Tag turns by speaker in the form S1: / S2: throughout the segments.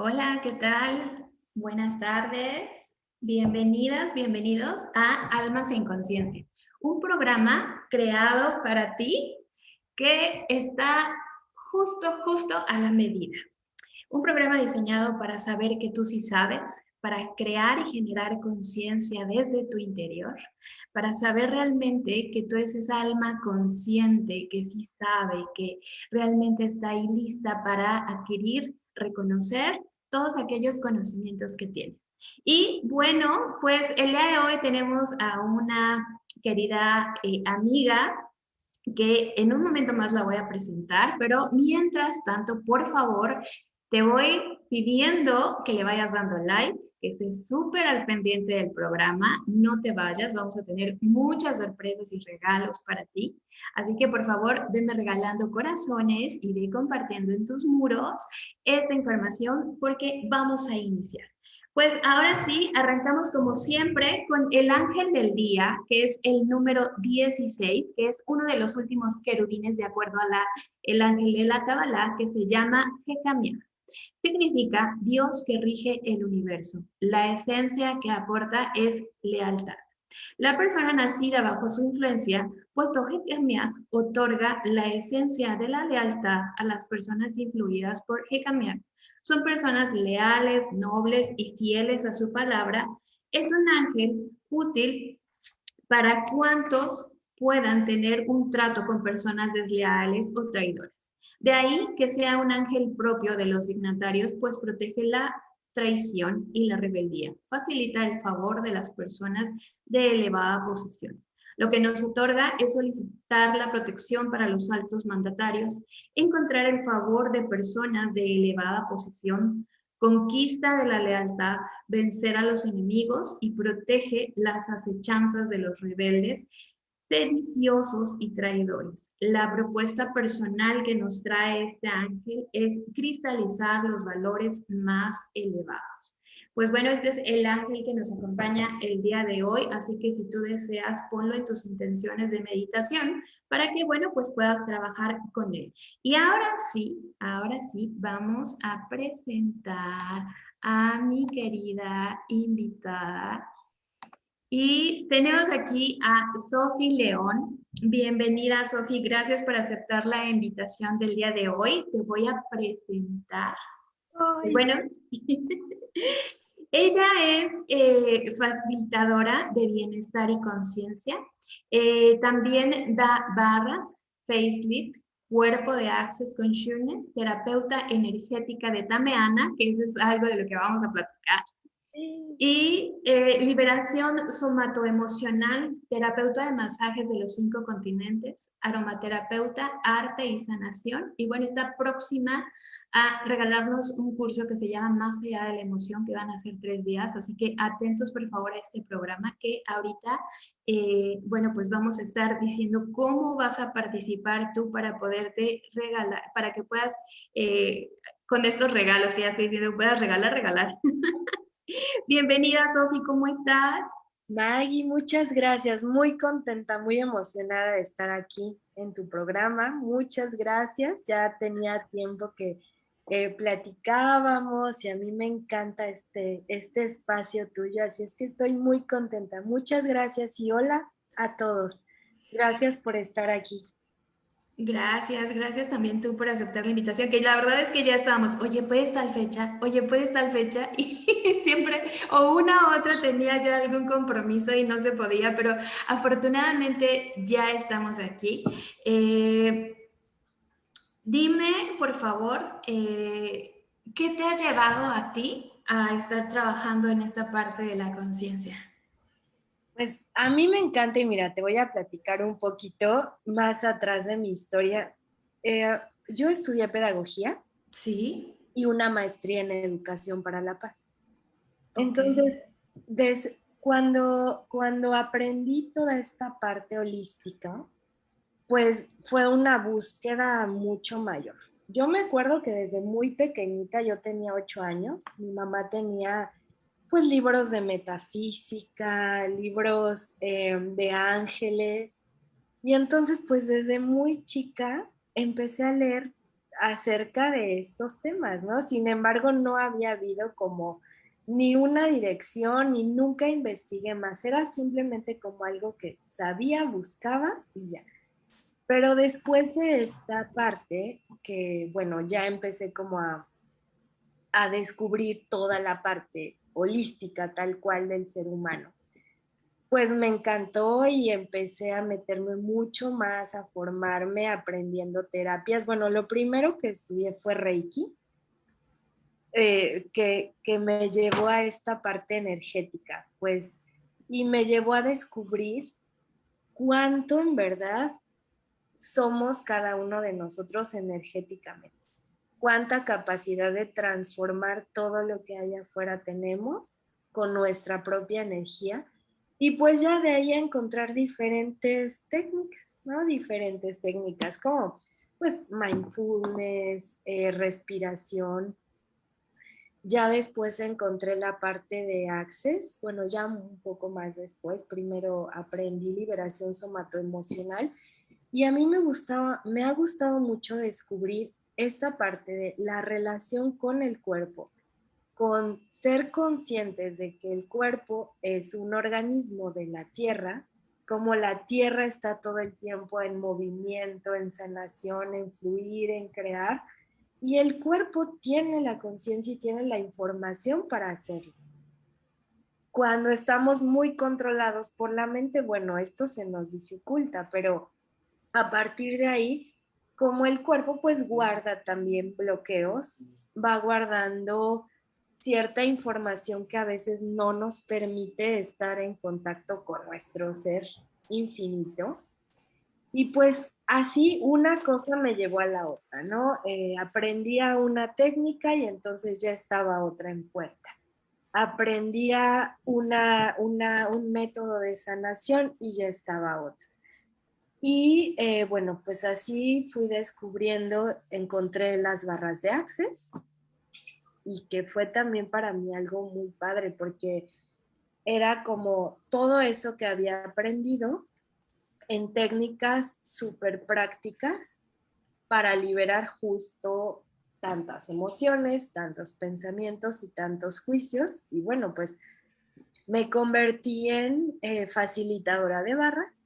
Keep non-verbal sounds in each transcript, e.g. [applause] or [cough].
S1: Hola, ¿qué tal? Buenas tardes. Bienvenidas, bienvenidos a Almas en Conciencia, un programa creado para ti que está justo, justo a la medida. Un programa diseñado para saber que tú sí sabes, para crear y generar conciencia desde tu interior, para saber realmente que tú eres esa alma consciente que sí sabe, que realmente está ahí lista para adquirir, reconocer todos aquellos conocimientos que tienes. Y bueno, pues el día de hoy tenemos a una querida eh, amiga que en un momento más la voy a presentar, pero mientras tanto, por favor, te voy pidiendo que le vayas dando like, que estés súper al pendiente del programa, no te vayas, vamos a tener muchas sorpresas y regalos para ti. Así que por favor, venme regalando corazones y ve compartiendo en tus muros esta información porque vamos a iniciar. Pues ahora sí, arrancamos como siempre con el ángel del día, que es el número 16, que es uno de los últimos querubines de acuerdo a la, el ángel de la Kabbalah, que se llama Jecamia. Significa Dios que rige el universo. La esencia que aporta es lealtad. La persona nacida bajo su influencia, puesto Hekamiah otorga la esencia de la lealtad a las personas influidas por Hekamiah. Son personas leales, nobles y fieles a su palabra. Es un ángel útil para cuantos puedan tener un trato con personas desleales o traidores. De ahí que sea un ángel propio de los dignatarios, pues protege la traición y la rebeldía. Facilita el favor de las personas de elevada posición. Lo que nos otorga es solicitar la protección para los altos mandatarios, encontrar el favor de personas de elevada posición, conquista de la lealtad, vencer a los enemigos y protege las acechanzas de los rebeldes sediciosos y traidores. La propuesta personal que nos trae este ángel es cristalizar los valores más elevados. Pues bueno, este es el ángel que nos acompaña el día de hoy, así que si tú deseas, ponlo en tus intenciones de meditación para que, bueno, pues puedas trabajar con él. Y ahora sí, ahora sí, vamos a presentar a mi querida invitada, y tenemos aquí a Sofi León. Bienvenida, Sofi. Gracias por aceptar la invitación del día de hoy. Te voy a presentar. Bueno, [laughs] ella es eh, facilitadora de bienestar y conciencia. Eh, también da barras, facelift, cuerpo de Access Consciousness, terapeuta energética de Tameana, que eso es algo de lo que vamos a platicar y eh, liberación somatoemocional, terapeuta de masajes de los cinco continentes, aromaterapeuta, arte y sanación. Y bueno, está próxima a regalarnos un curso que se llama Más allá de la emoción, que van a ser tres días. Así que atentos por favor a este programa que ahorita, eh, bueno, pues vamos a estar diciendo cómo vas a participar tú para poderte regalar, para que puedas, eh, con estos regalos que ya estoy diciendo, puedas regalar, regalar. [laughs] Bienvenida, Sofi, ¿cómo estás?
S2: Maggie, muchas gracias. Muy contenta, muy emocionada de estar aquí en tu programa. Muchas gracias. Ya tenía tiempo que platicábamos y a mí me encanta este, este espacio tuyo, así es que estoy muy contenta. Muchas gracias y hola a todos. Gracias por estar aquí.
S1: Gracias, gracias también tú por aceptar la invitación, que la verdad es que ya estábamos, oye, puedes tal fecha, oye, puedes tal fecha, [laughs] y siempre o una u otra tenía ya algún compromiso y no se podía, pero afortunadamente ya estamos aquí. Eh, dime, por favor, eh, ¿qué te ha llevado a ti a estar trabajando en esta parte de la conciencia?
S2: Pues a mí me encanta y mira, te voy a platicar un poquito más atrás de mi historia. Eh, yo estudié pedagogía.
S1: Sí.
S2: Y una maestría en educación para la paz. Entonces, cuando, cuando aprendí toda esta parte holística, pues fue una búsqueda mucho mayor. Yo me acuerdo que desde muy pequeñita, yo tenía ocho años, mi mamá tenía pues libros de metafísica, libros eh, de ángeles. Y entonces pues desde muy chica empecé a leer acerca de estos temas, ¿no? Sin embargo, no había habido como ni una dirección, ni nunca investigué más. Era simplemente como algo que sabía, buscaba y ya. Pero después de esta parte, que bueno, ya empecé como a, a descubrir toda la parte holística tal cual del ser humano, pues me encantó y empecé a meterme mucho más, a formarme aprendiendo terapias. Bueno, lo primero que estudié fue Reiki, eh, que, que me llevó a esta parte energética, pues, y me llevó a descubrir cuánto en verdad somos cada uno de nosotros energéticamente. Cuánta capacidad de transformar todo lo que hay afuera tenemos con nuestra propia energía y pues ya de ahí encontrar diferentes técnicas, ¿no? Diferentes técnicas como pues mindfulness, eh, respiración. Ya después encontré la parte de Access, bueno, ya un poco más después. Primero aprendí liberación somatoemocional y a mí me gustaba, me ha gustado mucho descubrir esta parte de la relación con el cuerpo, con ser conscientes de que el cuerpo es un organismo de la tierra, como la tierra está todo el tiempo en movimiento, en sanación, en fluir, en crear, y el cuerpo tiene la conciencia y tiene la información para hacerlo. Cuando estamos muy controlados por la mente, bueno, esto se nos dificulta, pero a partir de ahí, como el cuerpo pues guarda también bloqueos, va guardando cierta información que a veces no nos permite estar en contacto con nuestro ser infinito. Y pues así una cosa me llevó a la otra, ¿no? Eh, aprendía una técnica y entonces ya estaba otra en puerta. Aprendía una, una, un método de sanación y ya estaba otra. Y eh, bueno, pues así fui descubriendo, encontré las barras de Access y que fue también para mí algo muy padre porque era como todo eso que había aprendido en técnicas súper prácticas para liberar justo tantas emociones, tantos pensamientos y tantos juicios. Y bueno, pues me convertí en eh, facilitadora de barras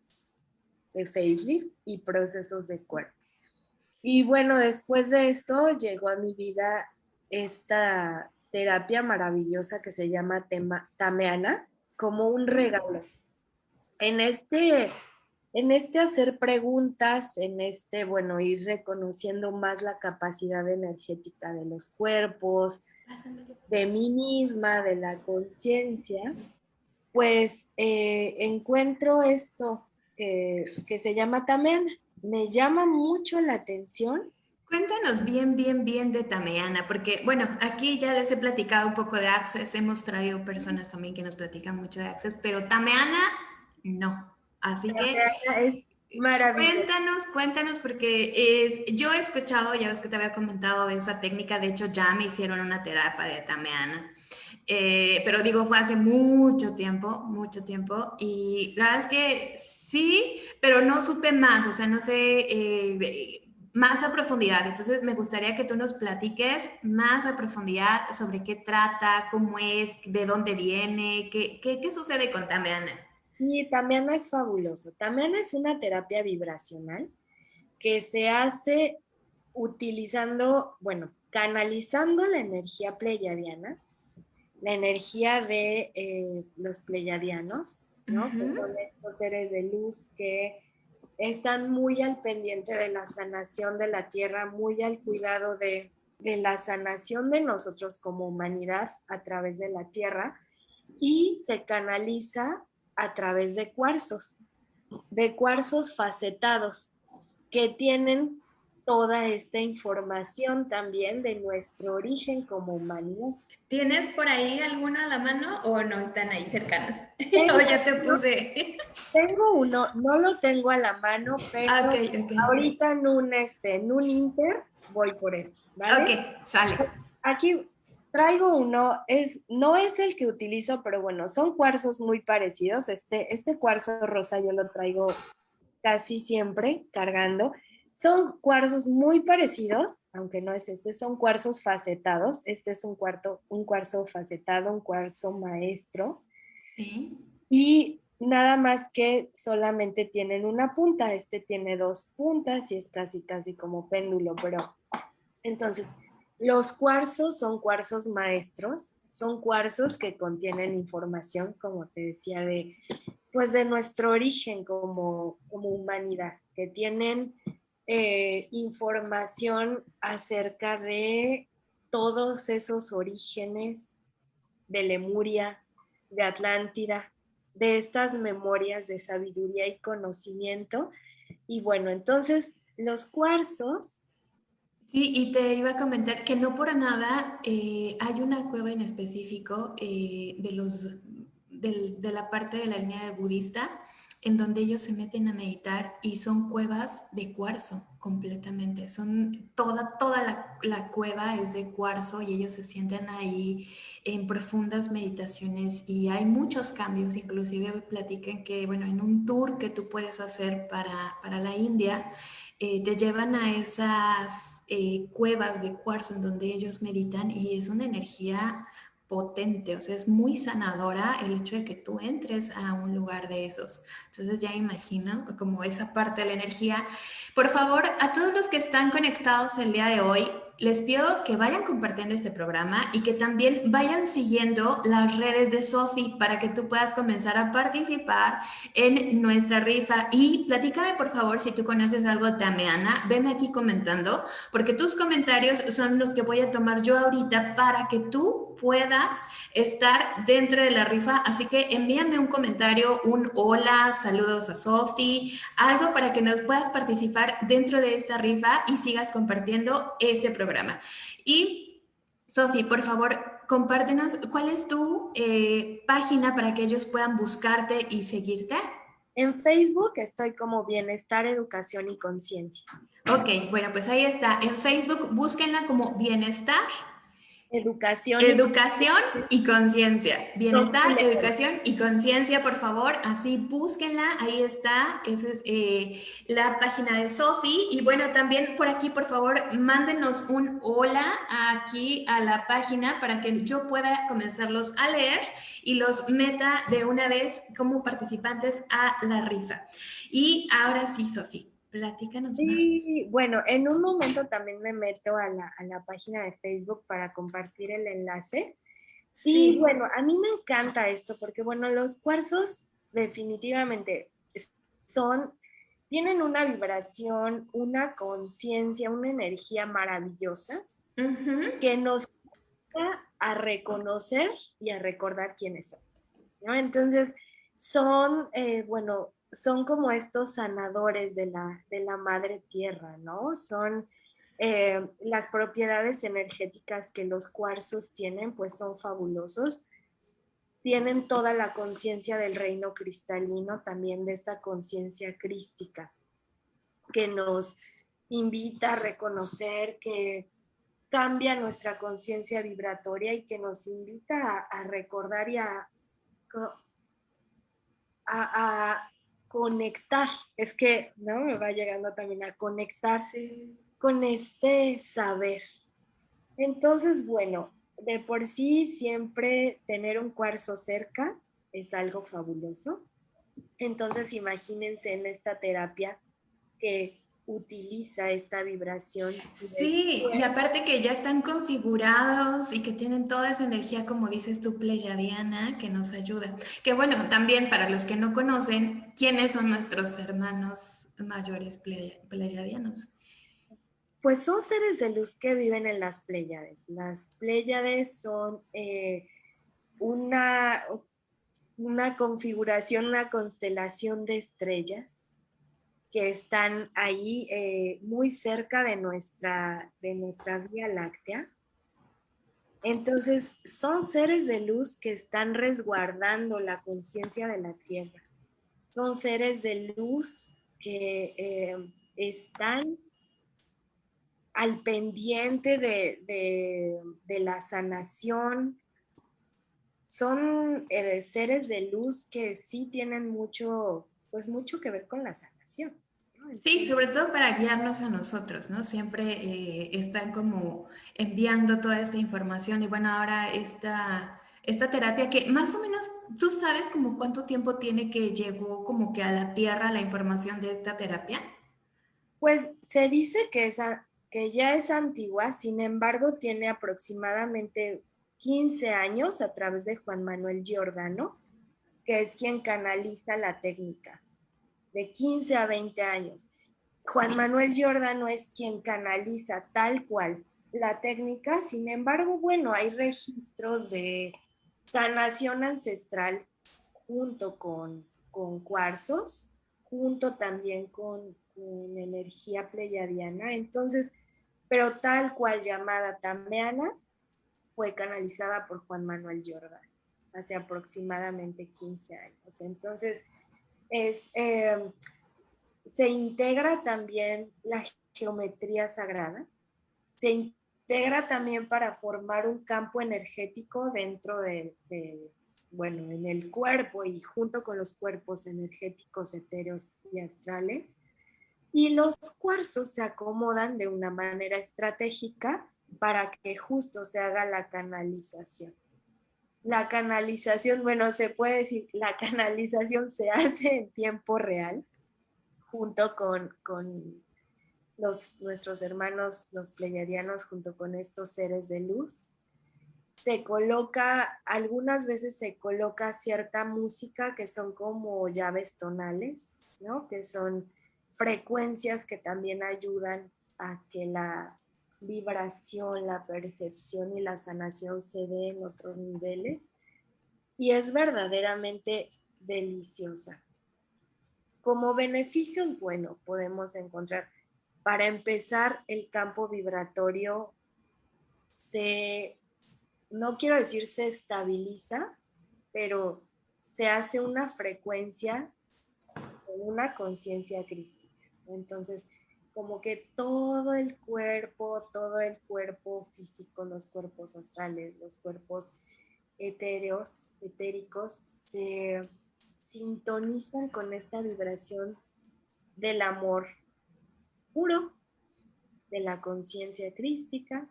S2: de facelift y procesos de cuerpo. Y bueno, después de esto llegó a mi vida esta terapia maravillosa que se llama tema, Tameana, como un regalo. En este, en este hacer preguntas, en este, bueno, ir reconociendo más la capacidad energética de los cuerpos, de mí misma, de la conciencia, pues eh, encuentro esto, que, se llama Tameana. Me llama mucho la atención.
S1: Cuéntanos bien, bien, bien de Tameana, porque bueno, aquí ya les he platicado un poco de Access, hemos traído personas también que nos platican mucho de Access, pero Tameana no. Así que maravilloso. Cuéntanos, cuéntanos, porque es, yo he escuchado, ya ves que te había comentado de esa técnica, de hecho ya me hicieron una terapia de Tameana. Eh, pero digo, fue hace mucho tiempo, mucho tiempo, y la verdad es que sí, pero no supe más, o sea, no sé eh, más a profundidad. Entonces, me gustaría que tú nos platiques más a profundidad sobre qué trata, cómo es, de dónde viene, qué, qué, qué sucede con Tamiana.
S2: Sí, Tamiana es fabuloso. Tamiana es una terapia vibracional que se hace utilizando, bueno, canalizando la energía pleyadiana, la energía de eh, los pleyadianos, ¿no? son estos seres de luz que están muy al pendiente de la sanación de la tierra, muy al cuidado de, de la sanación de nosotros como humanidad a través de la tierra y se canaliza a través de cuarzos, de cuarzos facetados que tienen toda esta información también de nuestro origen como humanidad.
S1: ¿Tienes por ahí alguna a la mano o no están ahí cercanas? [laughs] o ya te puse.
S2: Tengo uno, no lo tengo a la mano, pero ahorita en un, este, en un Inter voy por él.
S1: ¿vale? Ok, sale.
S2: Aquí traigo uno, es, no es el que utilizo, pero bueno, son cuarzos muy parecidos. Este, este cuarzo rosa yo lo traigo casi siempre cargando Son cuarzos muy parecidos, aunque no es este, son cuarzos facetados. Este es un, cuarto, un cuarzo facetado, un cuarzo maestro. Sí. Y nada más que solamente tienen una punta. Este tiene dos puntas y es casi, casi como péndulo, pero entonces los cuarzos son cuarzos maestros, son cuarzos que contienen información, como te decía, de, pues de nuestro origen como, como humanidad, que tienen eh, información acerca de todos esos orígenes de Lemuria, de Atlántida, de estas memorias de sabiduría y conocimiento. Y bueno, entonces los cuarzos
S1: Sí, y te iba a comentar que no por nada eh, hay una cueva en específico eh, de, los, de la parte de la línea del budista en donde ellos se meten a meditar y son cuevas de cuarzo completamente. Son toda, toda la, la, cueva es de cuarzo y ellos se sienten ahí en profundas meditaciones y hay muchos cambios. Inclusive platican que, bueno, en un tour que tú puedes hacer para, para la India, eh, te llevan a esas eh, cuevas de cuarzo en donde ellos meditan y es una energía potente, o sea, es muy sanadora el hecho de que tú entres a un lugar de esos. Entonces ya imagino como esa parte de la energía. Por favor, a todos los que están conectados el día de hoy, les pido que vayan compartiendo este programa y que también vayan siguiendo las redes de Sofi para que tú puedas comenzar a participar en nuestra rifa. Y platícame, por favor, si tú conoces algo de Ameana, veme aquí comentando, porque tus comentarios son los que voy a tomar yo ahorita para que tú puedas estar dentro de la rifa. Así que envíame un comentario, un hola, saludos a Sofi, algo para que nos puedas participar dentro de esta rifa y sigas compartiendo este programa. Y, Sofi, por favor, compártenos cuál es tu eh, página para que ellos puedan buscarte y seguirte.
S2: En Facebook estoy como Bienestar, Educación y Conciencia.
S1: Ok, bueno, pues ahí está. En Facebook búsquenla como Bienestar
S2: Educación.
S1: Educación y conciencia. Bienestar, educación y conciencia, por favor. Así búsquenla. Ahí está. Esa es eh, la página de Sofi. Y bueno, también por aquí, por favor, mándenos un hola aquí a la página para que yo pueda comenzarlos a leer y los meta de una vez como participantes a la rifa. Y ahora sí, Sofi. Platícanos
S2: sí, bueno, en un momento también me meto a la, a la página de Facebook para compartir el enlace. Y bueno, a mí me encanta esto porque, bueno, los cuarzos definitivamente son, tienen una vibración, una conciencia, una energía maravillosa que nos ayuda a reconocer y a recordar quiénes somos. ¿no? Entonces, son, eh, bueno, son como estos sanadores de la, de la madre tierra, ¿no? Son eh, las propiedades energéticas que los cuarzos tienen, pues son fabulosos. Tienen toda la conciencia del reino cristalino, también de esta conciencia crística, que nos invita a reconocer que cambia nuestra conciencia vibratoria y que nos invita a, recordar y a, a, conectar, es que, ¿no? Me va llegando también a conectarse con este saber. Entonces, bueno, de por sí siempre tener un cuarzo cerca es algo fabuloso. Entonces, imagínense en esta terapia que utiliza esta vibración.
S1: Sí, y aparte que ya están configurados y que tienen toda esa energía, como dices tú, pleyadiana, que nos ayuda. Que bueno, también para los que no conocen, ¿quiénes son nuestros hermanos mayores pleyadianos?
S2: Pues son seres de luz que viven en las Pléyades. Las Pléyades son eh, una, una configuración, una constelación de estrellas que están ahí eh, muy cerca de nuestra, de nuestra Vía Láctea. Entonces, son seres de luz que están resguardando la conciencia de la Tierra. Son seres de luz que eh, están al pendiente de, la sanación. Son eh, seres de luz que sí tienen mucho, pues mucho que ver con la sanación.
S1: Sí, sobre todo para guiarnos a nosotros, ¿no? Siempre eh, están como enviando toda esta información y bueno, ahora esta, esta terapia que más o menos tú sabes como cuánto tiempo tiene que llegó como que a la tierra la información de esta terapia.
S2: Pues se dice que, esa, que ya es antigua, sin embargo tiene aproximadamente 15 años a través de Juan Manuel Giordano, que es quien canaliza la técnica de 15 a 20 años. Juan Manuel Giordano es quien canaliza tal cual la técnica, sin embargo, bueno, hay registros de sanación ancestral junto con, con cuarzos, junto también con, con energía pleyadiana, entonces, pero tal cual llamada tameana, fue canalizada por Juan Manuel Giordano hace aproximadamente 15 años. Entonces, eh, se integra también la geometría sagrada, se integra también para formar un campo energético dentro de, bueno, en el cuerpo y junto con los cuerpos energéticos etéreos y astrales. Y los cuarzos se acomodan de una manera estratégica para que justo se haga la canalización la canalización, bueno, se puede decir, la [laughs] canalización se hace en tiempo real, junto con, los, nuestros hermanos, los pleyadianos, junto con estos seres de luz. Se coloca, algunas veces se coloca cierta música que son como llaves tonales, ¿no? Que son frecuencias que también ayudan a que la vibración, la percepción y la sanación se dé en otros niveles y es verdaderamente deliciosa. Como beneficios, bueno, podemos encontrar, para empezar, el campo vibratorio se, no quiero decir se estabiliza, pero se hace una frecuencia una conciencia crística. Entonces, como que todo el cuerpo, todo el cuerpo físico, los cuerpos astrales, los cuerpos etéreos, etéricos, se sintonizan con esta vibración del amor puro, de la conciencia crística.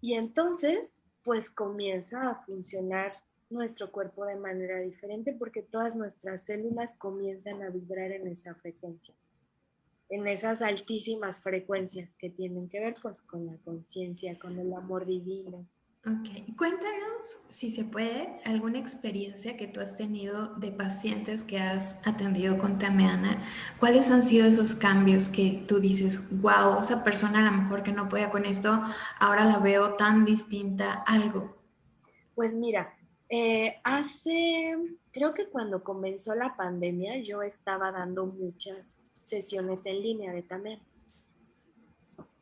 S2: Y entonces, pues comienza a funcionar nuestro cuerpo de manera diferente porque todas nuestras células comienzan a vibrar en esa frecuencia en esas altísimas frecuencias que tienen que ver pues, con la conciencia, con el amor divino.
S1: Ok, cuéntanos, si se puede, alguna experiencia que tú has tenido de pacientes que has atendido con Tameana. ¿Cuáles han sido esos cambios que tú dices, wow, esa persona a lo mejor que no podía con esto, ahora la veo tan distinta, algo?
S2: Pues mira, eh, hace, creo que cuando comenzó la pandemia, yo estaba dando muchas sesiones en línea de Tamer.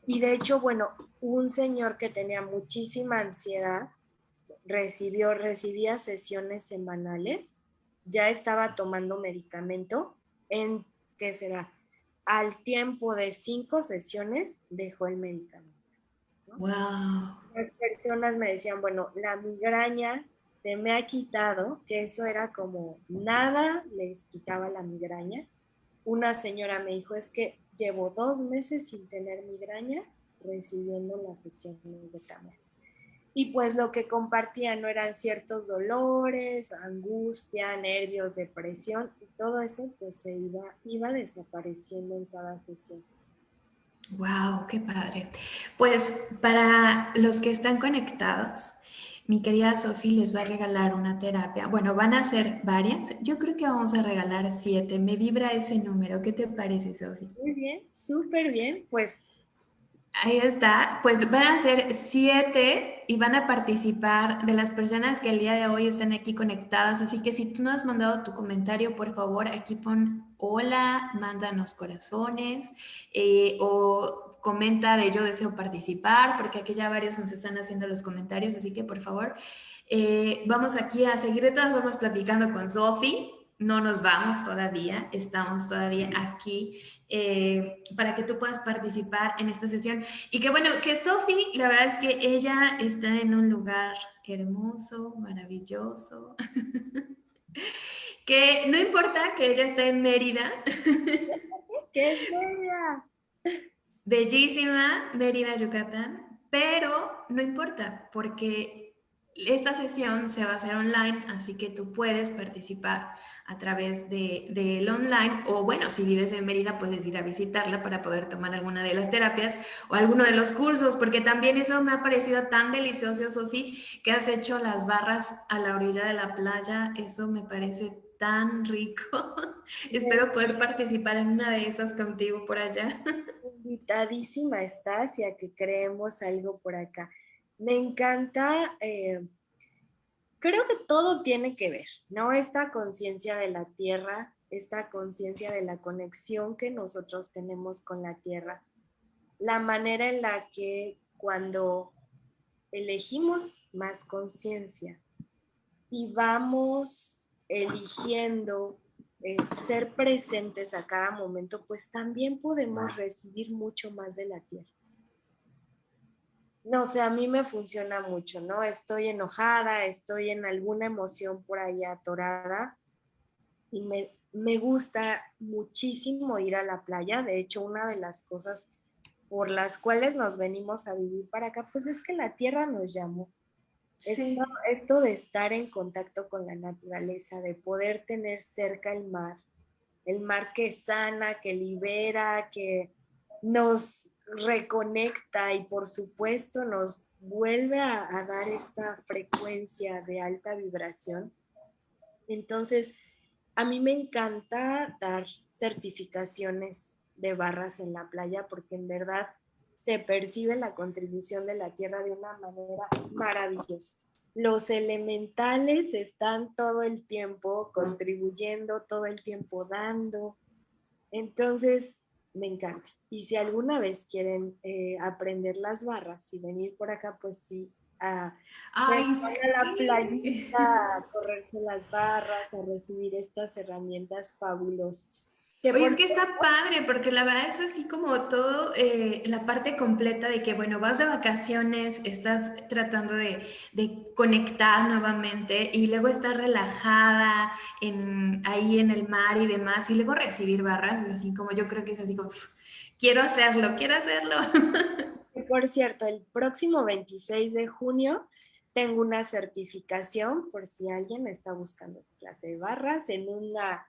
S2: Y de hecho, bueno, un señor que tenía muchísima ansiedad recibió, recibía sesiones semanales, ya estaba tomando medicamento, en, ¿qué será? Al tiempo de cinco sesiones dejó el medicamento.
S1: Wow.
S2: Las personas me decían, bueno, la migraña se me ha quitado, que eso era como nada les quitaba la migraña una señora me dijo, es que llevo dos meses sin tener migraña recibiendo las sesiones de cámara. Y pues lo que compartía no eran ciertos dolores, angustia, nervios, depresión y todo eso pues se iba, iba desapareciendo en cada sesión.
S1: Wow, qué padre. Pues para los que están conectados, mi querida Sofi les va a regalar una terapia. Bueno, van a ser varias. Yo creo que vamos a regalar siete. Me vibra ese número. ¿Qué te parece, Sofi?
S2: Muy bien, súper bien. Pues
S1: Ahí está, pues van a ser siete y van a participar de las personas que el día de hoy están aquí conectadas. Así que si tú no has mandado tu comentario, por favor, aquí pon hola, mándanos corazones eh, o comenta de yo deseo participar, porque aquí ya varios nos están haciendo los comentarios, así que por favor, eh, vamos aquí a seguir de todas formas platicando con Sofi. No nos vamos todavía, estamos todavía aquí eh, para que tú puedas participar en esta sesión. Y que bueno, que Sofi, la verdad es que ella está en un lugar hermoso, maravilloso. [laughs] que no importa que ella esté en Mérida. [laughs]
S2: ¡Qué es Mérida!
S1: Bellísima, Mérida, Yucatán, pero no importa porque esta sesión se va a hacer online, así que tú puedes participar a través del de, online o bueno, si vives en Mérida puedes ir a visitarla para poder tomar alguna de las terapias o alguno de los cursos, porque también eso me ha parecido tan delicioso, Sofi, que has hecho las barras a la orilla de la playa, eso me parece tan rico. [laughs] Espero poder participar en una de esas contigo por allá. [laughs]
S2: Invitadísima estás y a que creemos algo por acá. Me encanta, eh, creo que todo tiene que ver, ¿no? Esta conciencia de la tierra, esta conciencia de la conexión que nosotros tenemos con la tierra, la manera en la que cuando elegimos más conciencia y vamos eligiendo eh, ser presentes a cada momento, pues también podemos recibir mucho más de la tierra no sé, a mí me funciona mucho, ¿no? Estoy enojada, estoy en alguna emoción por ahí atorada y me, me gusta muchísimo ir a la playa. De hecho, una de las cosas por las cuales nos venimos a vivir para acá, pues es que la tierra nos llamó. Esto, esto, de estar en contacto con la naturaleza, de poder tener cerca el mar, el mar que sana, que libera, que nos reconecta y por supuesto nos vuelve a, dar esta frecuencia de alta vibración. Entonces, a mí me encanta dar certificaciones de barras en la playa porque en verdad se percibe la contribución de la tierra de una manera maravillosa. Los elementales están todo el tiempo contribuyendo, todo el tiempo dando. Entonces, me encanta. Y si alguna vez quieren eh, aprender las barras y venir por acá, pues sí, a, la playita, a correrse las barras, a recibir estas herramientas fabulosas.
S1: Oye, es que está padre, porque la verdad es así como todo, eh, la parte completa de que, bueno, vas de vacaciones, estás tratando de, de conectar nuevamente y luego estás relajada en, ahí en el mar y demás, y luego recibir barras, es así como yo creo que es así como, quiero hacerlo, quiero hacerlo. [laughs]
S2: Por cierto, el próximo 26 de junio tengo una certificación por si alguien está buscando clase de barras en una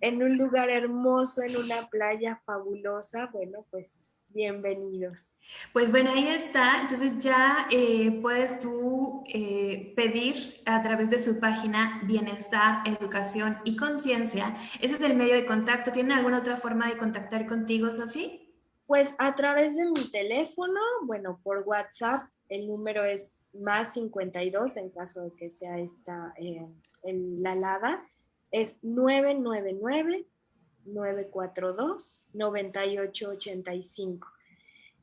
S2: en un lugar hermoso, en una playa fabulosa, bueno, pues bienvenidos.
S1: Pues bueno, ahí está. Entonces ya eh, puedes tú eh, pedir a través de su página Bienestar, Educación y Conciencia. Ese es el medio de contacto. ¿Tienen alguna otra forma de contactar contigo, Sofía?
S2: Pues a través de mi teléfono, bueno, por WhatsApp, el número es más 52 en caso de que sea esta eh, la LADA es 999-942-9885.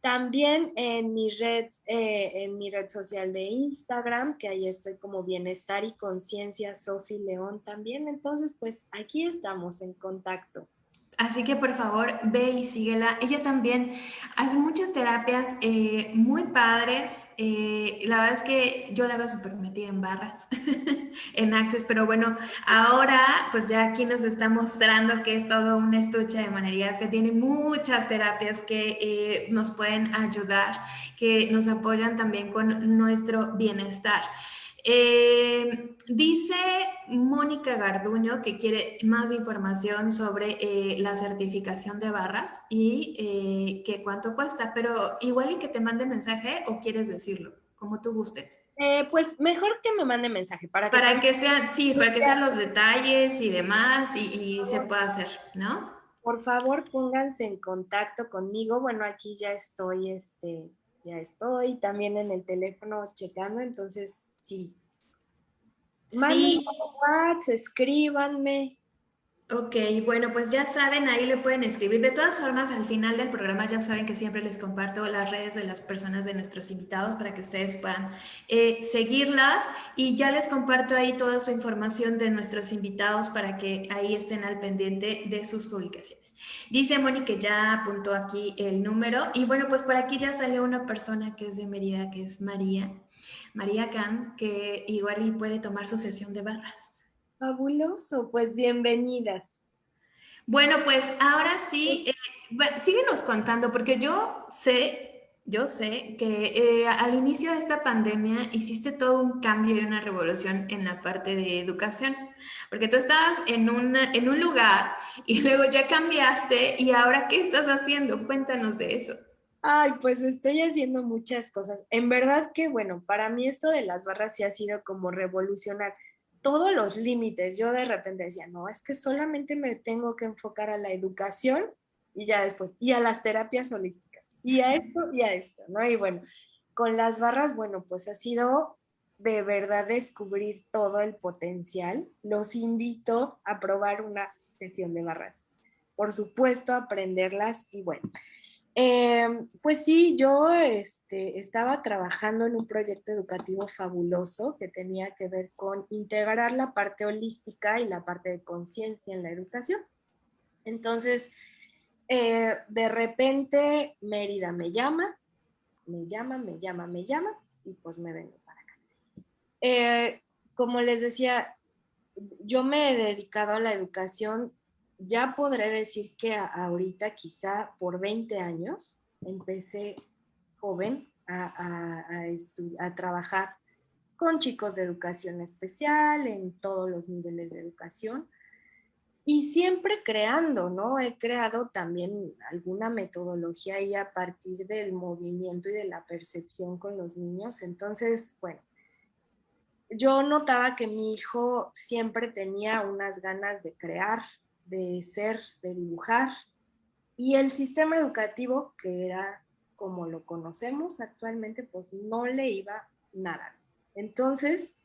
S2: También en mi red, eh, en mi red social de Instagram, que ahí estoy como Bienestar y Conciencia, Sofi León también. Entonces, pues aquí estamos en contacto.
S1: Así que por favor ve y síguela. Ella también hace muchas terapias eh, muy padres. Eh, la verdad es que yo la veo súper metida en barras, [laughs] en Access, pero bueno, ahora pues ya aquí nos está mostrando que es todo un estuche de manerías, que tiene muchas terapias que eh, nos pueden ayudar, que nos apoyan también con nuestro bienestar. Eh, dice Mónica Garduño que quiere más información sobre eh, la certificación de barras y eh, que cuánto cuesta, pero igual y que te mande mensaje o quieres decirlo, como tú gustes.
S2: pues mejor que me mande mensaje para
S1: que, para que sean, sí, para que sean los detalles y demás y, y se pueda hacer, ¿no?
S2: Por favor, pónganse en contacto conmigo. Bueno, aquí ya estoy, este, ya estoy también en el teléfono checando, entonces sí. Mándenme sí. Escríbanme.
S1: Ok, bueno, pues ya saben, ahí le pueden escribir. De todas formas, al final del programa ya saben que siempre les comparto las redes de las personas de nuestros invitados para que ustedes puedan eh, seguirlas y ya les comparto ahí toda su información de nuestros invitados para que ahí estén al pendiente de sus publicaciones. Dice Moni que ya apuntó aquí el número y bueno, pues por aquí ya salió una persona que es de Mérida, que es María. María Can, que igual y puede tomar su sesión de barras.
S2: Fabuloso, pues bienvenidas.
S1: Bueno, pues ahora sí, eh, síguenos contando, porque yo sé yo sé que eh, al inicio de esta pandemia hiciste todo un cambio y una revolución en la parte de educación, porque tú estabas en, en un lugar y [laughs] luego ya cambiaste y ahora ¿qué estás haciendo? Cuéntanos de eso.
S2: Ay, pues estoy haciendo muchas cosas. En verdad que, bueno, para mí esto de las barras sí ha sido como revolucionar todos los límites. Yo de repente decía, no, es que solamente me tengo que enfocar a la educación y ya después, y a las terapias holísticas y a esto y a esto, ¿no? Y bueno, con las barras, bueno, pues ha sido de verdad descubrir todo el potencial. Los invito a probar una sesión de barras. Por supuesto, aprenderlas y bueno. Em, pues sí, yo este, estaba trabajando en un proyecto educativo fabuloso que tenía que ver con integrar la parte holística y la parte de conciencia en la educación. Entonces, eh, de repente Mérida me llama, me llama, me llama, me llama y pues me vengo para acá. Eh, como les decía, yo me he dedicado a la educación, ya podré decir que ahorita quizá por 20 años empecé joven a, trabajar con chicos de educación especial en todos los niveles de educación y siempre creando, ¿no? He creado también alguna metodología ahí a partir del movimiento y de la percepción con los niños. Entonces, bueno, yo notaba que mi hijo siempre tenía unas ganas de crear, de ser, de dibujar. Y el sistema educativo, que era como lo conocemos actualmente, pues no le iba nada. Entonces,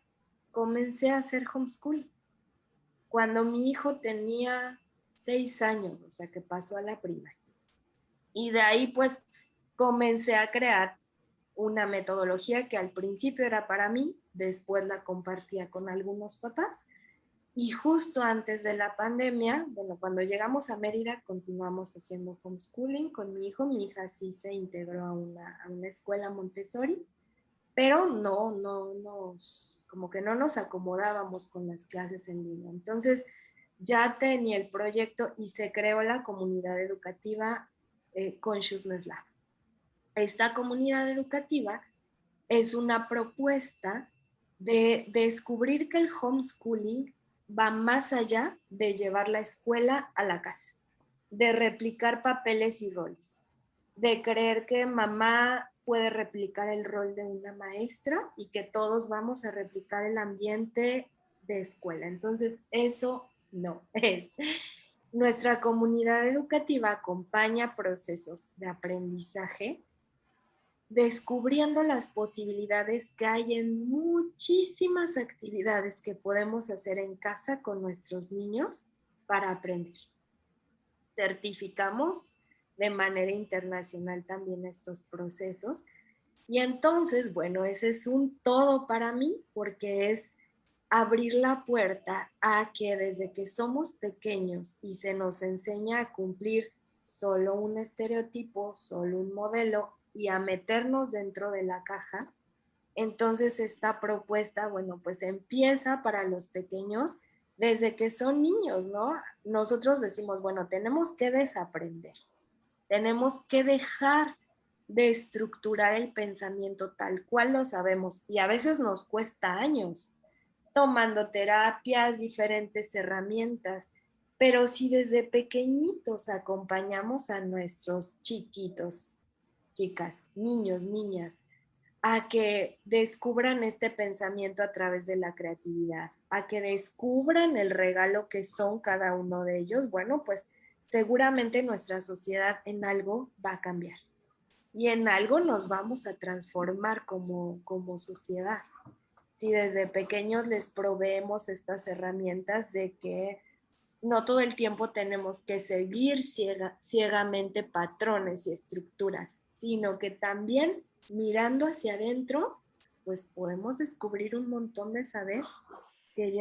S2: comencé a hacer homeschool cuando mi hijo tenía seis años, o sea que pasó a la primaria. Y de ahí pues comencé a crear una metodología que al principio era para mí, después la compartía con algunos papás. Y justo antes de la pandemia, bueno, cuando llegamos a Mérida, continuamos haciendo homeschooling con mi hijo. Mi hija sí se integró a una, a una escuela Montessori, pero no, no nos como que no nos acomodábamos con las clases en línea. Entonces ya tenía el proyecto y se creó la comunidad educativa eh, Consciousness Lab. Esta comunidad educativa es una propuesta de descubrir que el homeschooling va más allá de llevar la escuela a la casa, de replicar papeles y roles, de creer que mamá puede replicar el rol de una maestra y que todos vamos a replicar el ambiente de escuela. Entonces, eso no [laughs] es. Nuestra comunidad educativa acompaña procesos de aprendizaje descubriendo las posibilidades que hay en muchísimas actividades que podemos hacer en casa con nuestros niños para aprender. Certificamos de manera internacional también estos procesos. Y entonces, bueno, ese es un todo para mí porque es abrir la puerta a que desde que somos pequeños y se nos enseña a cumplir solo un estereotipo, solo un modelo y a meternos dentro de la caja, entonces esta propuesta, bueno, pues empieza para los pequeños desde que son niños, ¿no? Nosotros decimos, bueno, tenemos que desaprender. Tenemos que dejar de estructurar el pensamiento tal cual lo sabemos y a veces nos cuesta años tomando terapias, diferentes herramientas, pero si desde pequeñitos acompañamos a nuestros chiquitos, chicas, niños, niñas, a que descubran este pensamiento a través de la creatividad, a que descubran el regalo que son cada uno de ellos, bueno, pues seguramente nuestra sociedad en algo va a cambiar y en algo nos vamos a transformar como, como sociedad. Si desde pequeños les proveemos estas herramientas de que no todo el tiempo tenemos que seguir ciegamente patrones y estructuras, sino que también mirando hacia adentro, pues podemos descubrir un montón de saber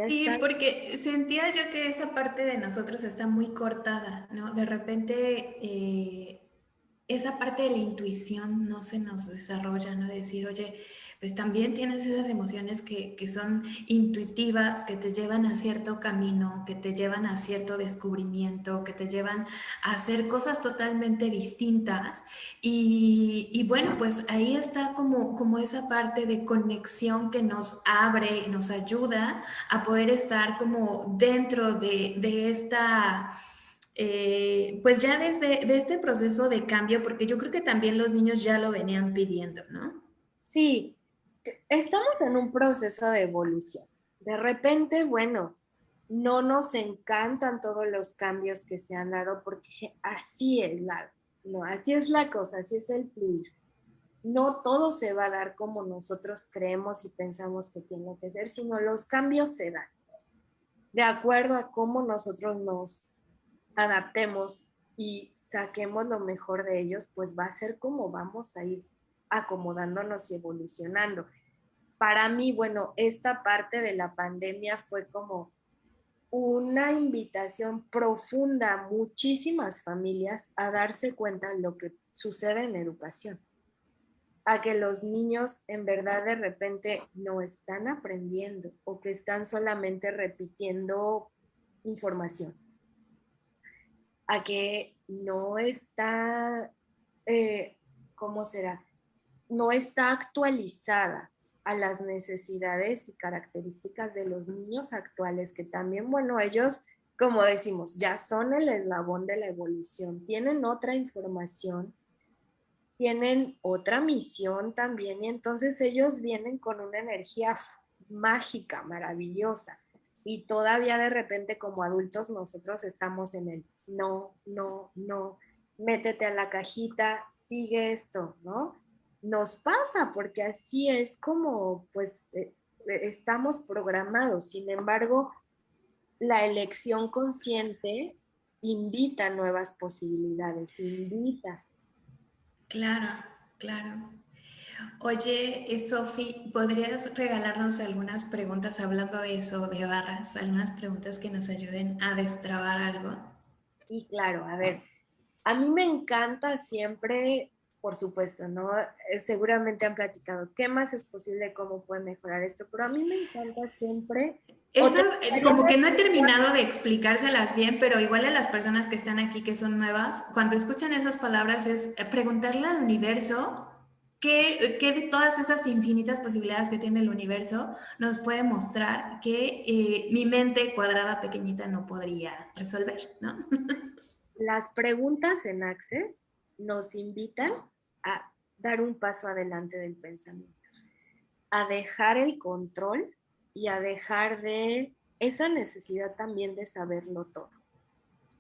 S1: sí, porque sentía yo que esa parte de nosotros está muy cortada, ¿no? De repente eh, esa parte de la intuición no se nos desarrolla, ¿no? Decir, oye, pues también tienes esas emociones que, que, son intuitivas, que te llevan a cierto camino, que te llevan a cierto descubrimiento, que te llevan a hacer cosas totalmente distintas. Y, y bueno, pues ahí está como, como esa parte de conexión que nos abre y nos ayuda a poder estar como dentro de, de esta eh, pues ya desde de este proceso de cambio, porque yo creo que también los niños ya lo venían pidiendo, ¿no?
S2: Sí, estamos en un proceso de evolución. De repente, bueno, no nos encantan todos los cambios que se han dado porque así es la, no, así es la cosa, así es el fluir. No todo se va a dar como nosotros creemos y pensamos que tiene que ser, sino los cambios se dan de acuerdo a cómo nosotros nos adaptemos y saquemos lo mejor de ellos, pues va a ser como vamos a ir acomodándonos y evolucionando. Para mí, bueno, esta parte de la pandemia fue como una invitación profunda a muchísimas familias a darse cuenta de lo que sucede en educación, a que los niños en verdad de repente no están aprendiendo o que están solamente repitiendo información. A que no está, eh, ¿cómo será? No está actualizada a las necesidades y características de los niños actuales, que también, bueno, ellos, como decimos, ya son el eslabón de la evolución, tienen otra información, tienen otra misión también, y entonces ellos vienen con una energía mágica, maravillosa y todavía de repente como adultos nosotros estamos en el no, no, no, métete a la cajita, sigue esto, ¿no? Nos pasa porque así es como pues eh, eh, estamos programados. Sin embargo, la elección consciente invita nuevas posibilidades, invita.
S1: Claro, claro. Oye, eh, Sofi, ¿podrías regalarnos algunas preguntas hablando de eso, de barras? Algunas preguntas que nos ayuden a destrabar algo.
S2: Sí, claro. A ver, a mí me encanta siempre, por supuesto, ¿no? Eh, seguramente han platicado qué más es posible, cómo puede mejorar esto, pero a mí me encanta siempre
S1: esas, eh, como que no he terminado de explicárselas bien, pero igual a las personas que están aquí que son nuevas, cuando escuchan esas palabras es preguntarle al universo ¿Qué, de todas esas infinitas posibilidades que tiene el universo nos puede mostrar que eh, mi mente cuadrada pequeñita no podría resolver? ¿no? [laughs]
S2: Las preguntas en Access nos invitan a dar un paso adelante del pensamiento, a dejar el control y a dejar de esa necesidad también de saberlo todo.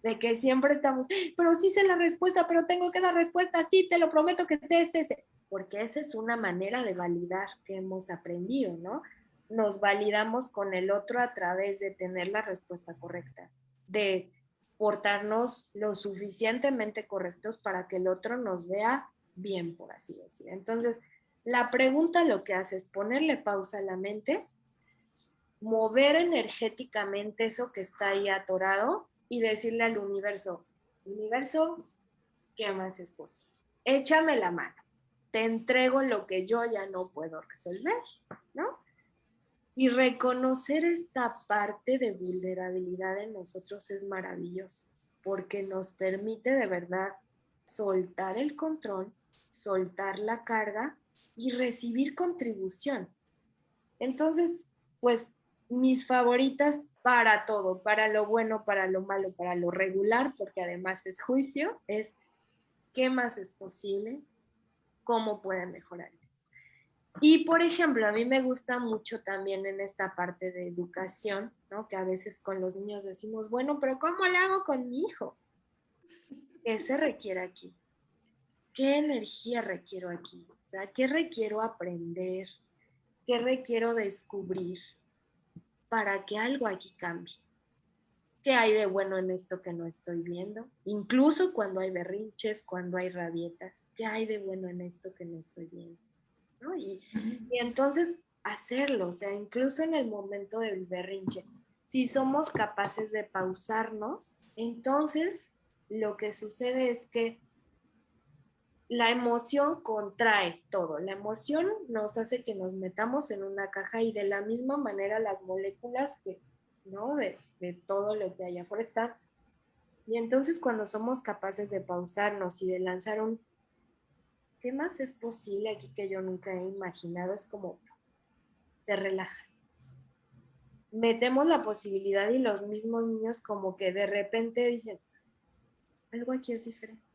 S2: De que siempre estamos, pero sí sé la respuesta, pero tengo que dar respuesta, sí, te lo prometo que sé, sé, sé porque esa es una manera de validar que hemos aprendido, ¿no? Nos validamos con el otro a través de tener la respuesta correcta, de portarnos lo suficientemente correctos para que el otro nos vea bien, por así decir. Entonces, la pregunta lo que hace es ponerle pausa a la mente, mover energéticamente eso que está ahí atorado y decirle al universo, universo, ¿qué más es posible? Échame la mano te entrego lo que yo ya no puedo resolver, ¿no? Y reconocer esta parte de vulnerabilidad en nosotros es maravilloso, porque nos permite de verdad soltar el control, soltar la carga y recibir contribución. Entonces, pues mis favoritas para todo, para lo bueno, para lo malo, para lo regular, porque además es juicio, es qué más es posible, cómo pueden mejorar esto. Y por ejemplo, a mí me gusta mucho también en esta parte de educación, ¿no? Que a veces con los niños decimos, bueno, pero ¿cómo lo hago con mi hijo? ¿Qué se requiere aquí? ¿Qué energía requiero aquí? O sea, ¿qué requiero aprender? ¿Qué requiero descubrir para que algo aquí cambie? ¿Qué hay de bueno en esto que no estoy viendo? Incluso cuando hay berrinches, cuando hay rabietas, ¿qué hay de bueno en esto que no estoy viendo? Y, y entonces hacerlo, o sea, incluso en el momento del berrinche, si somos capaces de pausarnos, entonces lo que sucede es que la emoción contrae todo. La emoción nos hace que nos metamos en una caja y de la misma manera las moléculas que, ¿no? De, todo lo que hay afuera están. Y entonces cuando somos capaces de pausarnos y de lanzar un, ¿qué más es posible aquí que yo nunca he imaginado? Es como, se relaja. Metemos la posibilidad y los mismos niños como que de repente dicen, algo aquí es diferente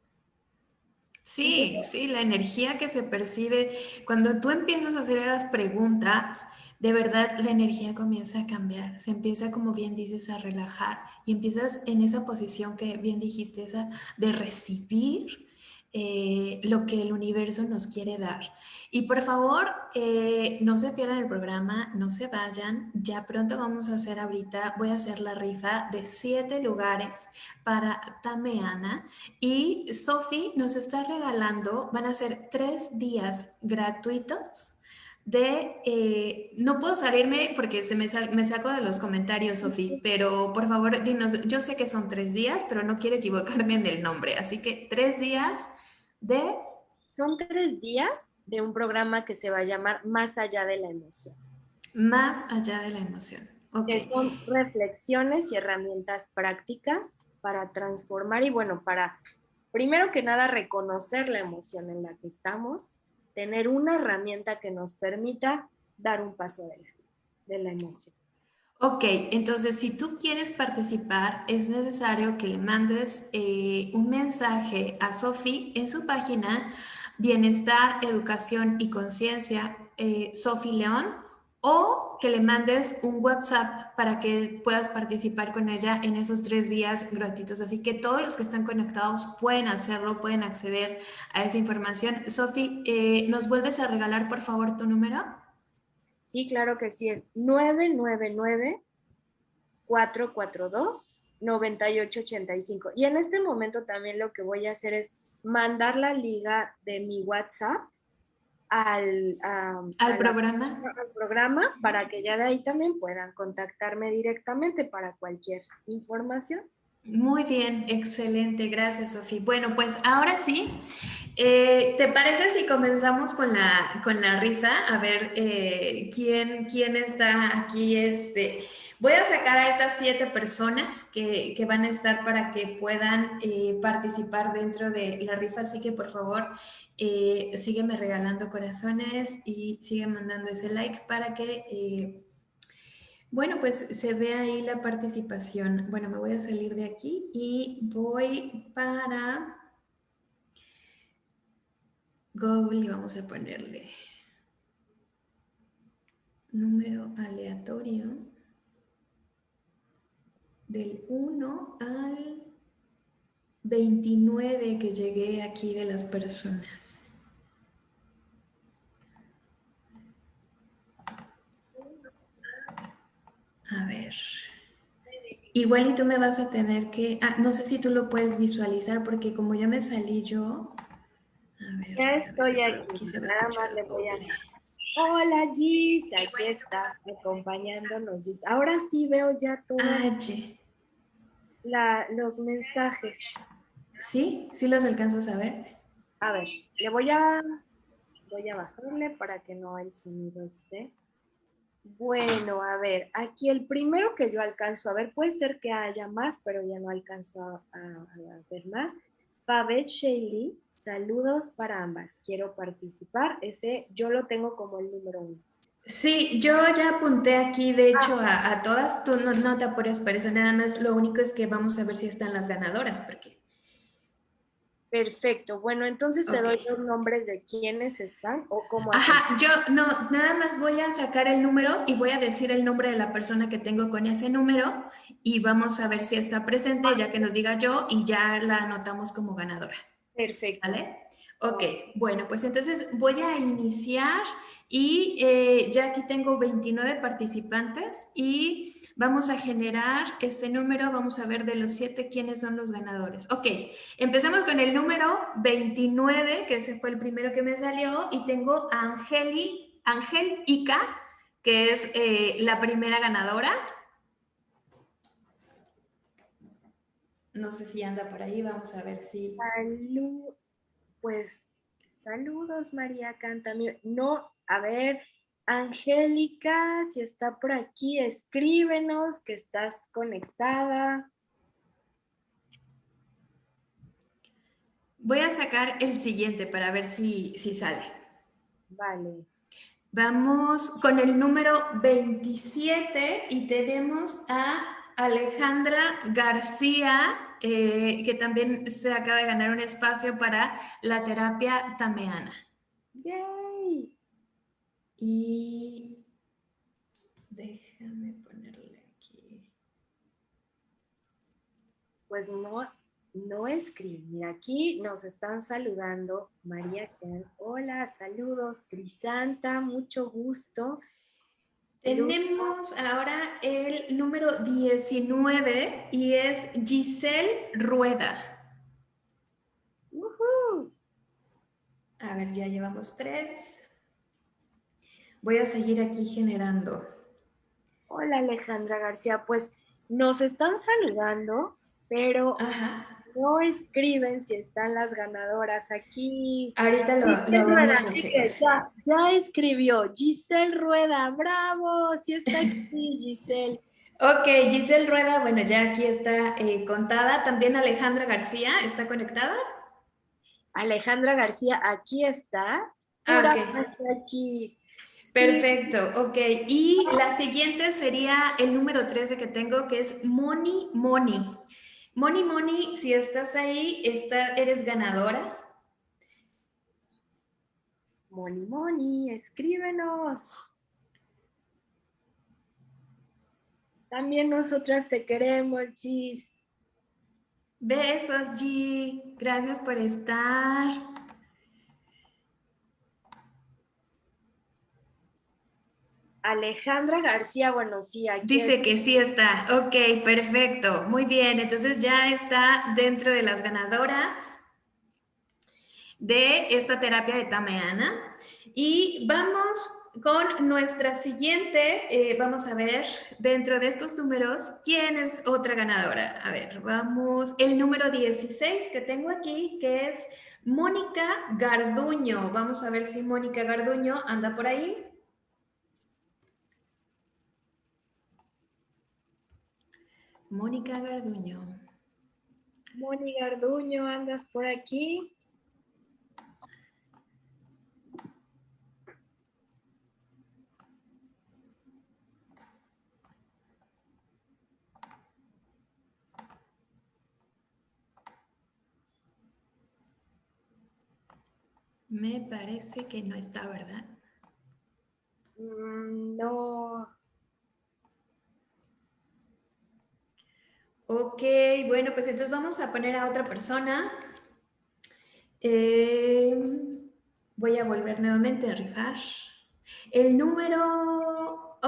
S1: Sí, sí, la energía que se percibe cuando tú empiezas a hacer las preguntas, de verdad la energía comienza a cambiar, se empieza como bien dices a relajar y empiezas en esa posición que bien dijiste, esa de recibir eh, lo que el universo nos quiere dar. Y por favor, eh, no se pierdan el programa, no se vayan. Ya pronto vamos a hacer ahorita, voy a hacer la rifa de siete lugares para Tameana. Y Sofi nos está regalando, van a ser tres días gratuitos de, eh, no puedo salirme porque se me, me saco de los comentarios, Sofi, pero por favor, dinos, yo sé que son tres días, pero no quiero equivocarme en el nombre, así que tres días de...
S2: Son tres días de un programa que se va a llamar Más allá de la emoción.
S1: Más allá de la emoción.
S2: Que son reflexiones y herramientas prácticas para transformar y bueno, para primero que nada reconocer la emoción en la que estamos, tener una herramienta que nos permita dar un paso adelante de la emoción.
S1: Ok, entonces si tú quieres participar, es necesario que le mandes eh, un mensaje a Sofi en su página Bienestar, Educación y Conciencia, eh, Sofi León, o que le mandes un WhatsApp para que puedas participar con ella en esos tres días gratuitos. Así que todos los que están conectados pueden hacerlo, pueden acceder a esa información. Sofi, eh, ¿nos vuelves a regalar por favor tu número?
S2: Sí, claro que sí, es 999-442-9885. Y en este momento también lo que voy a hacer es mandar la liga de mi WhatsApp al,
S1: ¿Al programa.
S2: al programa para que ya de ahí también puedan contactarme directamente para cualquier información.
S1: Muy bien, excelente, gracias Sofía. Bueno, pues ahora sí, eh, ¿te parece si comenzamos con la, con la rifa? A ver eh, ¿quién, quién está aquí. Este, voy a sacar a estas siete personas que, que van a estar para que puedan eh, participar dentro de la rifa, así que por favor sígueme regalando corazones y sigue mandando ese like para que bueno, pues se ve ahí la participación. Bueno, me voy a salir de aquí y voy para Google y vamos a ponerle número aleatorio del 1 al 29 que llegué aquí de las personas. A ver. Igual y tú me vas a tener que... Ah, no sé si tú lo puedes visualizar porque como ya me salí yo...
S2: A ver, ya estoy aquí. Nada más le voy a... Hola Gis, aquí estás acompañándonos Gis. Ahora sí veo ya todo.
S1: Ah,
S2: la, los mensajes.
S1: ¿Sí? ¿Sí los alcanzas a ver?
S2: A ver, le voy a, voy a bajarle para que no el sonido esté. Bueno, a ver, aquí el primero que yo alcanzo a ver, puede ser que haya más, pero ya no alcanzo a, ver más. Babette Shaley, saludos para ambas. Quiero participar. Ese yo lo tengo como el número uno.
S1: Sí, yo ya apunté aquí, de hecho, a, a, todas. Tú no, no te apures por eso, nada más lo único es que vamos a ver si están las ganadoras, porque
S2: Perfecto. Bueno, entonces te doy los nombres de quiénes están o cómo.
S1: Ajá, yo no, nada más voy a sacar el número y voy a decir el nombre de la persona que tengo con ese número y vamos a ver si está presente, ya que nos diga yo y ya la anotamos como ganadora.
S2: Perfecto.
S1: ¿Vale? Ok, bueno, pues entonces voy a iniciar y eh, ya aquí tengo 29 participantes y Vamos a generar este número, vamos a ver de los siete quiénes son los ganadores. Ok, empezamos con el número 29, que ese fue el primero que me salió, y tengo a Angeli, Angel Ica, que es eh, la primera ganadora. No sé si anda por ahí, vamos a ver si...
S2: Pues Saludos, María Can también. No, a ver, Angélica, si está por aquí, escríbenos que estás conectada.
S1: Voy a sacar el siguiente para ver si, si sale.
S2: Vale.
S1: Vamos con el número 27 y tenemos a Alejandra García, eh, que también se acaba de ganar un espacio para la terapia tameana.
S2: ¡Yay!
S1: Y déjame ponerle aquí.
S2: Pues no, no escribir. Aquí nos están saludando María Hola, saludos. Crisanta, mucho gusto.
S1: Tenemos ahora el número 19 y es Giselle Rueda. A ver, ya llevamos tres. Voy a seguir aquí generando.
S2: Hola Alejandra García, pues nos están saludando, pero no escriben si están las ganadoras aquí.
S1: Ahorita lo, lo
S2: ya, escribió Giselle Rueda, bravo, sí está aquí [laughs] Giselle.
S1: Ok, Giselle Rueda, bueno, ya aquí está eh, contada. También Alejandra García, ¿está conectada?
S2: Alejandra García, aquí está.
S1: Ah,
S2: aquí.
S1: Perfecto, ok. Y la siguiente sería el número 13 que tengo, que es Moni Moni. Moni Moni, si estás ahí, eres ganadora.
S2: Moni Moni, escríbenos. También nosotras te queremos, Gis.
S1: Besos, G. Gracias por estar.
S2: Alejandra García, bueno, sí, aquí
S1: Dice que sí está. Ok, perfecto. Muy bien, entonces ya está dentro de las ganadoras de esta terapia de Tameana. Y vamos con nuestra siguiente, eh, vamos a ver dentro de estos números quién es otra ganadora. A ver, vamos, el número 16 que tengo aquí, que es Mónica Garduño. Vamos a ver si Mónica Garduño anda por ahí. Mónica Garduño.
S2: Mónica Garduño, ¿andas por aquí?
S1: Me parece que no está, ¿verdad?
S2: Mm, no,
S1: Ok, bueno, pues entonces vamos a poner a otra persona. Eh, voy a volver nuevamente a rifar. El número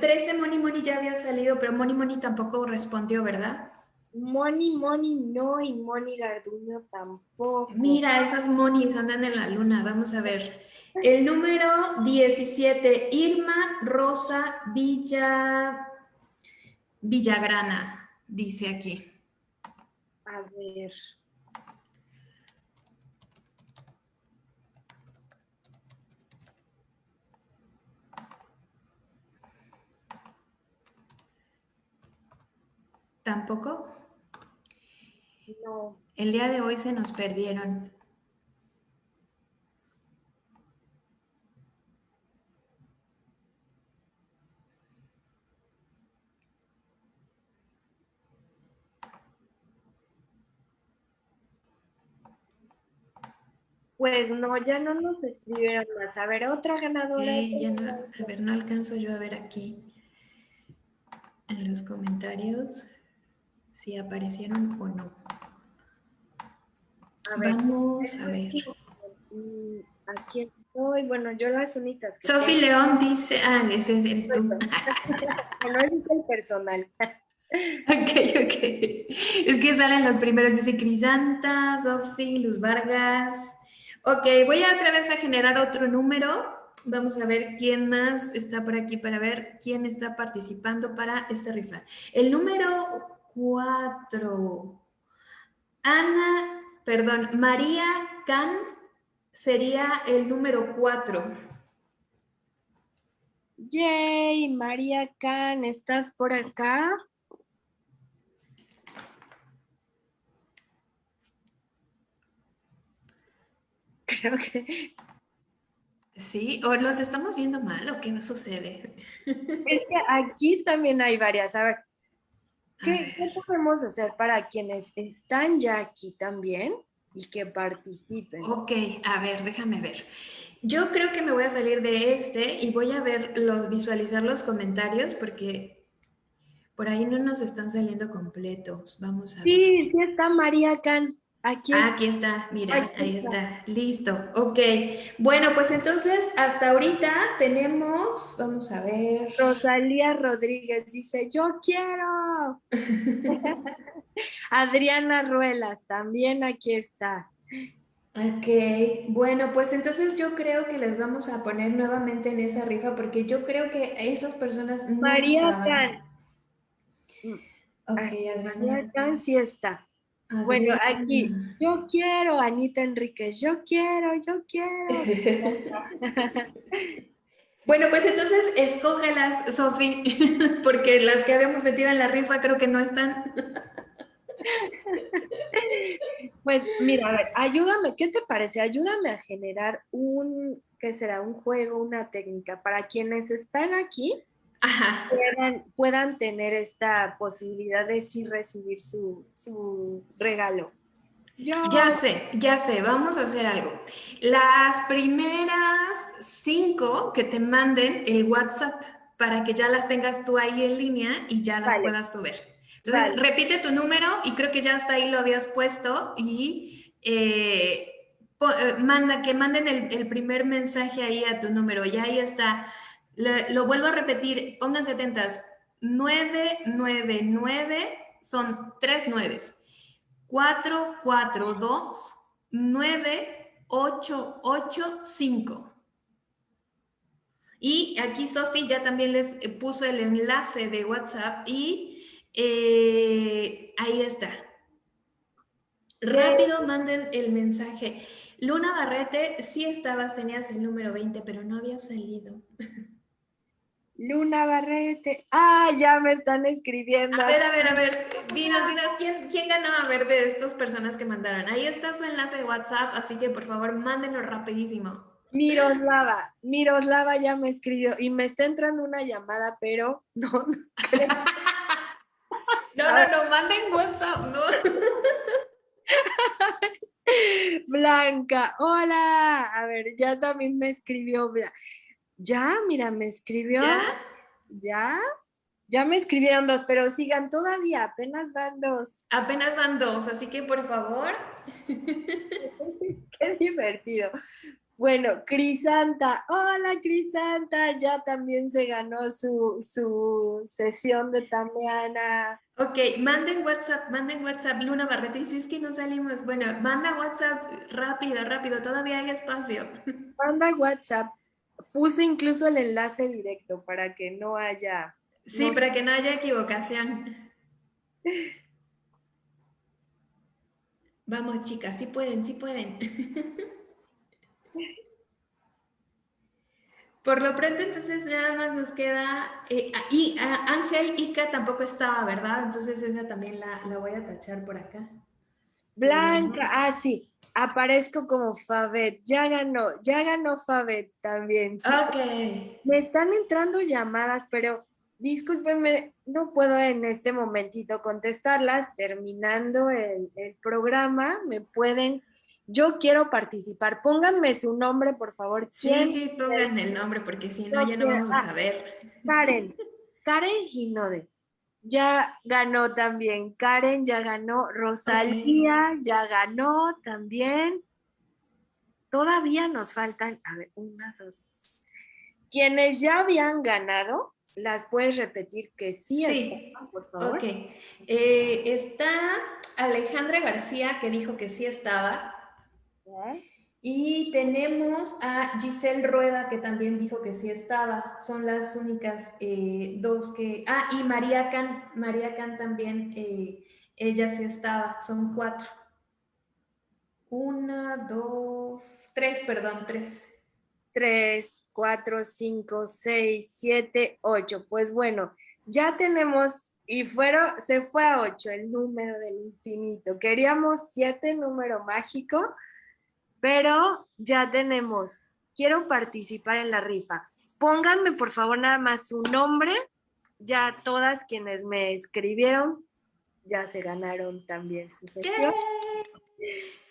S1: 13 Money Money ya había salido, pero Money Money tampoco respondió, ¿verdad?
S2: Money Money no y Money Garduño tampoco.
S1: Mira, esas Monies andan en la luna, vamos a ver. El número 17, Irma Rosa Villa Villagrana dice aquí?
S2: A ver.
S1: ¿Tampoco?
S2: No.
S1: El día de hoy se nos perdieron.
S2: Pues no, ya no nos escribieron más. A ver, otra ganadora.
S1: a ver, no alcanzo yo a ver aquí en los comentarios si aparecieron o no. Vamos a ver.
S2: Mm, aquí estoy. Bueno, yo las únicas
S1: que. Sofi León dice. Ah, ese eres tú. [laughs] no,
S2: es el personal.
S1: Ok, ok. Es que salen los primeros. Dice Crisanta, Sofi, Luz Vargas. Ok, voy a otra vez a generar otro número. Vamos a ver quién más está por aquí para ver quién está participando para esta rifa. El número 4. Ana, perdón, María Can sería el número 4.
S2: Yay, María Can, ¿estás por acá? [laughs] Creo que...
S1: Sí, o los estamos viendo mal o qué nos sucede.
S2: Es que aquí también hay varias. A ver, ¿qué, ¿qué podemos hacer para quienes están ya aquí también y que participen?
S1: Ok, a ver, déjame ver. Yo creo que me voy a salir de este y voy a ver los, visualizar los comentarios porque por ahí no nos están saliendo completos. Vamos a ver.
S2: Sí, sí está María Can.
S1: Aquí, ah, aquí está, mira, ahí está. Listo, ok. Bueno, pues entonces hasta ahorita tenemos, vamos a ver.
S2: Rosalía Rodríguez dice, yo quiero. [laughs] Adriana Ruelas, también aquí está.
S1: Ok, bueno, pues entonces yo creo que les vamos a poner nuevamente en esa rifa porque yo creo que esas personas
S2: María Can.
S1: Ok,
S2: María Can sí está. Bueno, aquí, yo quiero, Anita Enríquez, yo quiero, yo quiero. [laughs]
S1: bueno, pues entonces escógelas, Sofi, [laughs] porque las que habíamos metido en la rifa creo que no están. [laughs]
S2: Pues mira, a ver, ayúdame, ¿qué te parece? Ayúdame a generar un, ¿qué será? Un juego, una técnica para quienes están aquí. Puedan, tener esta posibilidad de sí recibir su, regalo.
S1: Ya sé, ya sé, vamos a hacer algo. Las primeras cinco que te manden el WhatsApp para que ya las tengas tú ahí en línea y ya las puedas subir. Entonces, repite tu número y creo que ya hasta ahí lo habías puesto y eh, eh, manda, que manden el, primer mensaje ahí a tu número. Ya ahí está. Lo vuelvo a repetir, pónganse atentas. 999 son tres nueves. 442 9885. Y aquí Sofi ya también les puso el enlace de WhatsApp y eh, ahí está. Rápido manden el mensaje. Luna Barrete, sí estabas, tenías el número 20, pero no había salido. [laughs]
S2: Luna Barrete. Ah, ya me están escribiendo.
S1: A ver, a ver, a ver. Dinos, dinos, ¿quién, quién ganó a ver de estas personas que mandaron? Ahí está su enlace de WhatsApp, así que por favor, mándenlo rapidísimo.
S2: Miroslava, Miroslava ya me escribió y me está entrando una llamada, pero no, no [laughs]
S1: no, no, no, manden WhatsApp, no. [laughs]
S2: Blanca, hola. A ver, ya también me escribió. Ya, mira, me escribió. ¿Ya? ¿Ya? Ya me escribieron dos, pero sigan todavía, apenas van dos.
S1: Apenas van dos, así que por favor. [laughs]
S2: Qué divertido. Bueno, Crisanta, hola Crisanta, ya también se ganó su, sesión de Tameana.
S1: Ok, manden WhatsApp, manden WhatsApp, Luna Barreto, y si es que no salimos, bueno, manda WhatsApp rápido, rápido, todavía hay espacio. [laughs]
S2: Manda WhatsApp, puse incluso el enlace directo para que no haya...
S1: Sí, para que no haya equivocación. [laughs] Vamos chicas, sí pueden, sí pueden. [laughs] Por lo pronto, entonces nada más nos queda, eh, y Ángel Ica tampoco estaba, ¿verdad? Entonces esa también la, voy a tachar por acá.
S2: Blanca, ah, sí, aparezco como Fabet, ya ganó, ya ganó Fabet también.
S1: Ok.
S2: Me están entrando llamadas, pero discúlpenme, no puedo en este momentito contestarlas. Terminando el, el programa, me pueden yo quiero participar. Pónganme su nombre, por favor.
S1: Sí, sí, pongan el nombre, porque si no, ya no vamos a saber.
S2: Karen, Karen Ginode. Ya ganó también. Karen ya ganó. Rosalía ya ganó también. Todavía nos faltan, a ver, una, dos. Quienes ya habían ganado, las puedes repetir que sí,
S1: sí. por favor. Ok. Eh, está Alejandra García que dijo que sí estaba. Y tenemos a Giselle Rueda, que también dijo que sí estaba. Son las únicas eh, dos que... Ah, y María Can. María Can también, eh, ella sí estaba. Son cuatro. Una, dos, tres, perdón, tres.
S2: Tres, cuatro, cinco, seis, siete, ocho. Pues bueno, ya tenemos, y fueron, se fue a ocho el número del infinito. Queríamos siete, número mágico, pero ya tenemos. Quiero participar en la rifa. Pónganme por favor nada más su nombre. Ya todas quienes me escribieron ya se ganaron también su sesión.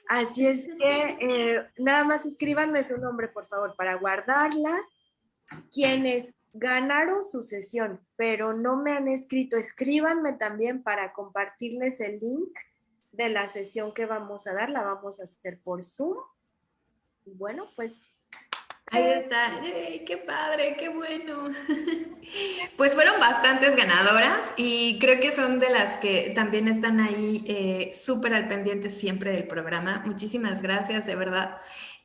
S2: Así es que eh, nada más escríbanme su nombre, por favor, para guardarlas. Quienes ganaron su sesión, pero no me han escrito, escríbanme también para compartirles el link de la sesión que vamos a dar. La vamos a hacer por Zoom. Y bueno, pues
S1: Ahí está, qué padre, qué bueno. [laughs] Pues fueron bastantes ganadoras y creo que son de las que también están ahí eh, súper al pendiente siempre del programa. Muchísimas gracias, de verdad.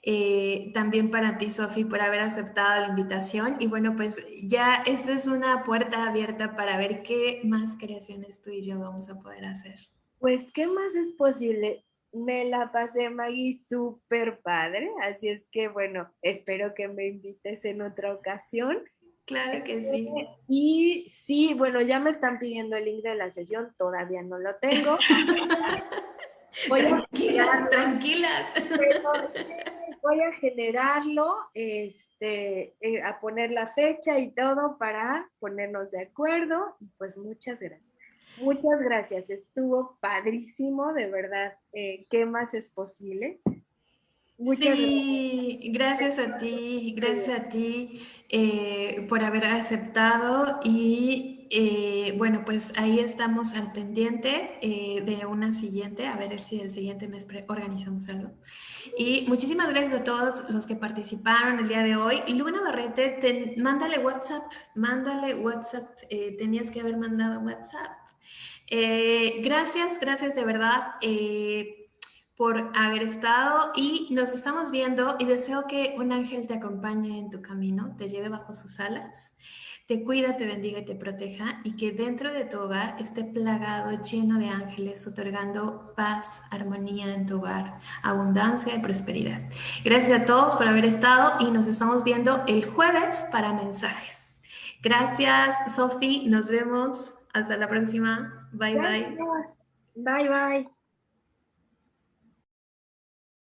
S1: Eh, también para ti, Sofi, por haber aceptado la invitación. Y bueno, pues ya esta es una puerta abierta para ver qué más creaciones tú y yo vamos a poder hacer.
S2: Pues, ¿qué más es posible? Me la pasé, Maggie, súper padre. Así es que, bueno, espero que me invites en otra ocasión.
S1: Claro que sí. [laughs]
S2: Y sí, bueno, ya me están pidiendo el link de la sesión, todavía no lo tengo. [laughs]
S1: voy tranquilas, a tranquilas. [laughs]
S2: voy a generarlo, este, eh, a poner la fecha y todo para ponernos de acuerdo. Pues muchas gracias. Muchas gracias, estuvo padrísimo, de verdad. Eh, ¿Qué más es posible?
S1: Muchas sí, gracias. a ti, gracias a ti eh, por haber aceptado y eh, bueno, pues ahí estamos al pendiente de una siguiente, a ver si el siguiente mes organizamos algo. Y muchísimas gracias a todos los que participaron el día de hoy. Luna Barrete, mándale WhatsApp, mándale WhatsApp, tenías que haber mandado WhatsApp. Eh, gracias, gracias de verdad eh, por haber estado y nos estamos viendo y deseo que un ángel te acompañe en tu camino, te lleve bajo sus alas, te cuida, te bendiga y te proteja y que dentro de tu hogar esté plagado, lleno de ángeles, otorgando paz, armonía en tu hogar, abundancia y prosperidad. Gracias a todos por haber estado y nos estamos viendo el jueves para mensajes. Gracias, Sofi. Nos vemos. Hasta la próxima. Bye, bye.
S2: Bye, bye.